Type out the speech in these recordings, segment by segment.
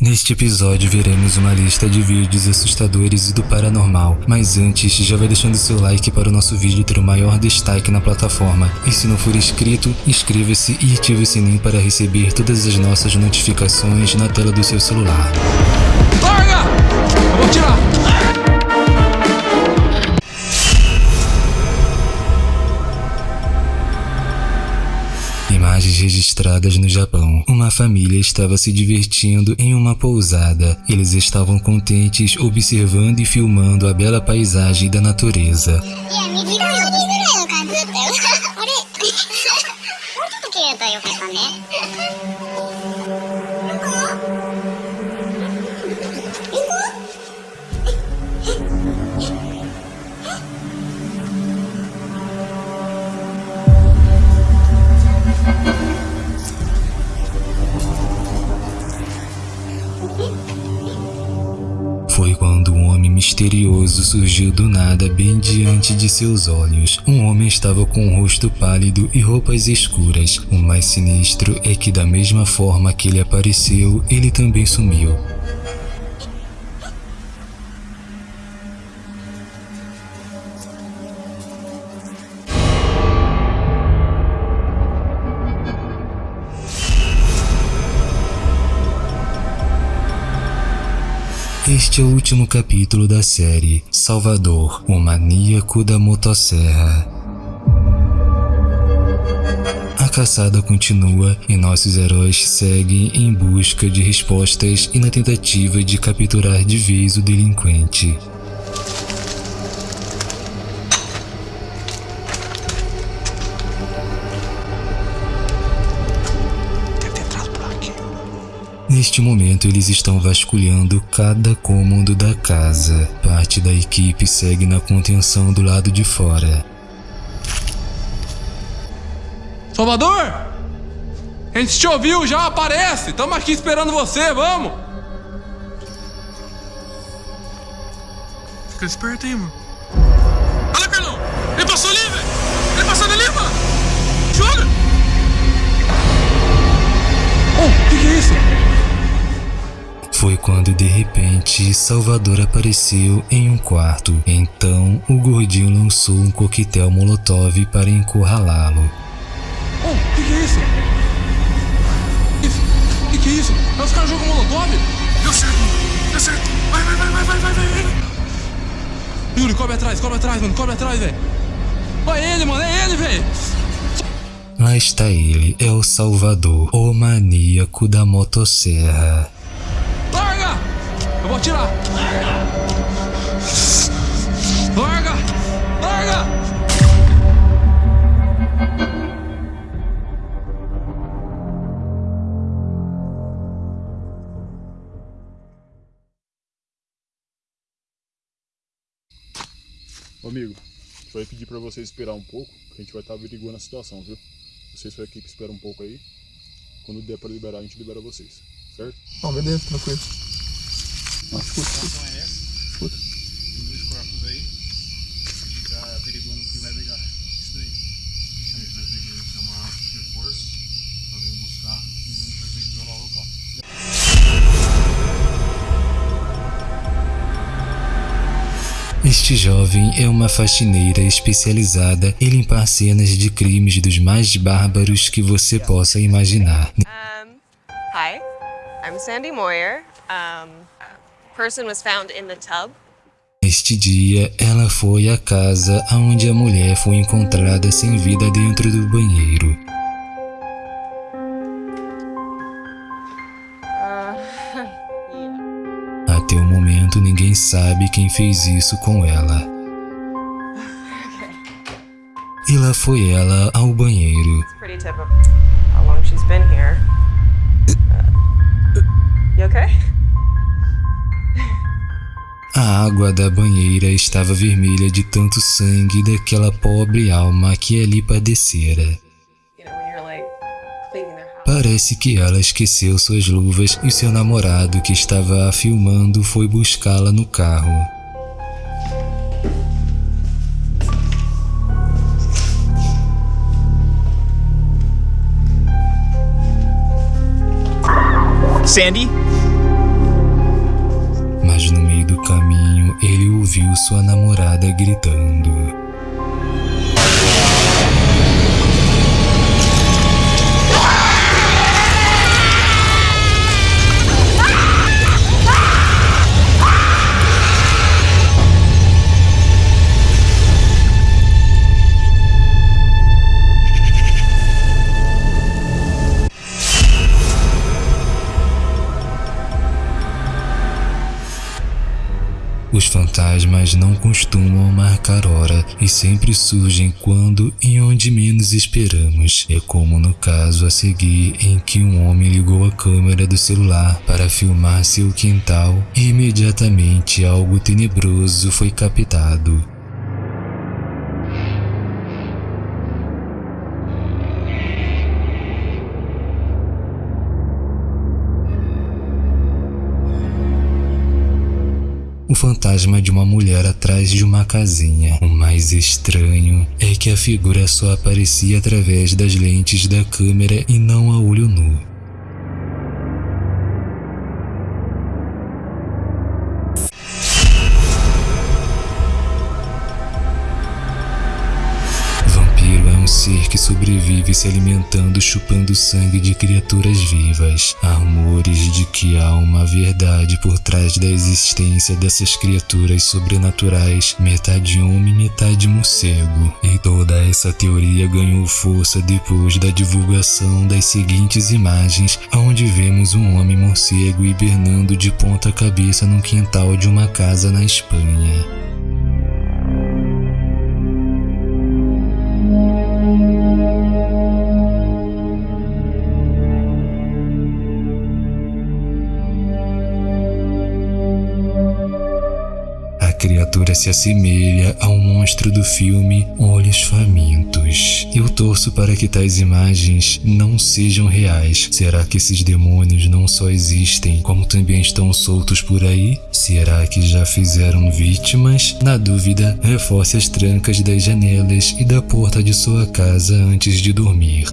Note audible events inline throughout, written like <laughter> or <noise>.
Neste episódio veremos uma lista de vídeos assustadores e do paranormal, mas antes já vai deixando seu like para o nosso vídeo ter o maior destaque na plataforma. E se não for inscrito, inscreva-se e ative o sininho para receber todas as nossas notificações na tela do seu celular. Larga! Eu vou tirar! Registradas no Japão. Uma família estava se divertindo em uma pousada. Eles estavam contentes observando e filmando a bela paisagem da natureza. <laughs> <laughs> Foi quando um homem misterioso surgiu do nada bem diante de seus olhos. Um homem estava com um rosto pálido e roupas escuras. O mais sinistro é que da mesma forma que ele apareceu, ele também sumiu. Este é o último capítulo da série Salvador, o maníaco da motosserra. A caçada continua e nossos heróis seguem em busca de respostas e na tentativa de capturar de vez o delinquente. Neste momento, eles estão vasculhando cada cômodo da casa. Parte da equipe segue na contenção do lado de fora. Salvador! A gente te ouviu já, aparece! Tamo aqui esperando você, vamos! Fica esperto aí, mano. Olha, Carlão! Ele passou ali, velho! Ele passou ali, mano! Joga! Oh, o que, que é isso? Foi quando de repente Salvador apareceu em um quarto. Então o gordinho lançou um coquetel molotov para encurralá-lo. Oh, o que, que é isso? Que, que é isso? É os caras jogam molotov? Deu certo. Deu certo. Vai, vai, vai, vai, vai, vai, vai, vai. Yuri, cobre atrás, cobre atrás, mano. Cobre atrás, velho. Olha ele, mano. É ele, velho. Lá está ele, é o Salvador, o maníaco da motosserra. Vou atirar. Larga! Larga! Ô, amigo, só ia pedir pra vocês esperar um pouco, que a gente vai estar averiguando a situação, viu? Vocês sua equipe espera um pouco aí. Quando der pra liberar, a gente libera vocês, certo? Não, beleza, tranquilo. Não, escuta, escuta. Tem dois corpos aí. A gente tá averiguando quem vai pegar isso daí. A gente vai ter que chamar reforço pra vir buscar e a gente vai ter que o local. Este jovem é uma faxineira especializada em limpar cenas de crimes dos mais bárbaros que você possa imaginar. Hi, I'm Sandy Moyer. Person was found in the tub. Neste dia, ela foi à casa onde a mulher foi encontrada sem vida dentro do banheiro. <laughs> Até o momento, ninguém sabe quem fez isso com ela. E lá foi ela ao banheiro. Pretty typical. A água da banheira estava vermelha de tanto sangue daquela pobre alma que ali padecera. Parece que ela esqueceu suas luvas e seu namorado que estava a filmando foi buscá-la no carro. Sandy? caminho, ele ouviu sua namorada gritando. Fantasmas não costumam marcar hora e sempre surgem quando e onde menos esperamos. É como no caso a seguir em que um homem ligou a câmera do celular para filmar seu quintal e imediatamente algo tenebroso foi captado. O fantasma de uma mulher atrás de uma casinha. O mais estranho é que a figura só aparecia através das lentes da câmera e não a olho nu. Ser que sobrevive se alimentando chupando sangue de criaturas vivas. Há rumores de que há uma verdade por trás da existência dessas criaturas sobrenaturais, metade homem, metade morcego. E toda essa teoria ganhou força depois da divulgação das seguintes imagens, onde vemos um homem morcego hibernando de ponta cabeça num quintal de uma casa na Espanha. Criatura se assemelha ao monstro do filme Olhos Famintos. Eu torço para que tais imagens não sejam reais. Será que esses demônios não só existem, como também estão soltos por aí? Será que já fizeram vítimas? Na dúvida, reforce as trancas das janelas e da porta de sua casa antes de dormir.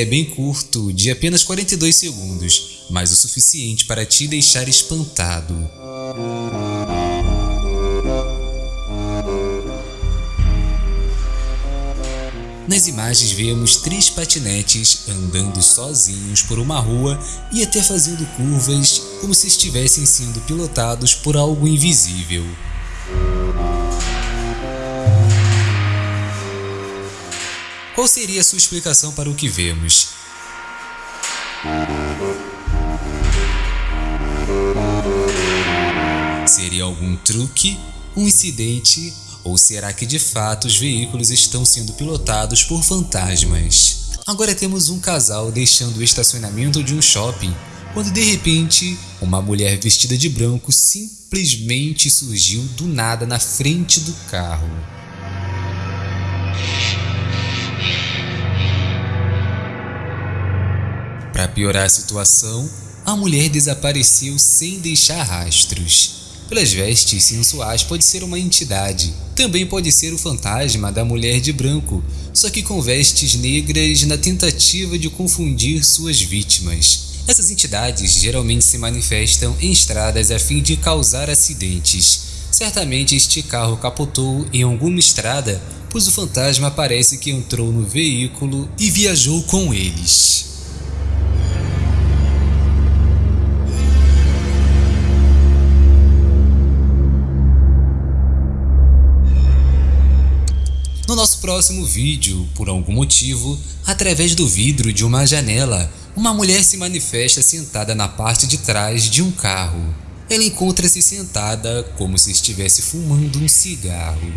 É bem curto, de apenas 42 segundos, mas o suficiente para te deixar espantado. Nas imagens vemos três patinetes andando sozinhos por uma rua e até fazendo curvas como se estivessem sendo pilotados por algo invisível. Qual seria a sua explicação para o que vemos? Seria algum truque, um incidente, ou será que de fato os veículos estão sendo pilotados por fantasmas? Agora temos um casal deixando o estacionamento de um shopping, quando de repente uma mulher vestida de branco simplesmente surgiu do nada na frente do carro. Para piorar a situação, a mulher desapareceu sem deixar rastros. Pelas vestes sensuais pode ser uma entidade, também pode ser o fantasma da mulher de branco, só que com vestes negras na tentativa de confundir suas vítimas. Essas entidades geralmente se manifestam em estradas a fim de causar acidentes. Certamente este carro capotou em alguma estrada, pois o fantasma parece que entrou no veículo e viajou com eles. No nosso próximo vídeo, por algum motivo, através do vidro de uma janela, uma mulher se manifesta sentada na parte de trás de um carro. Ela encontra-se sentada como se estivesse fumando um cigarro.